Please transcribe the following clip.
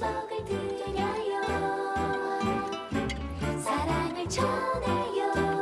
행복을 드려요. 사랑을 전해요.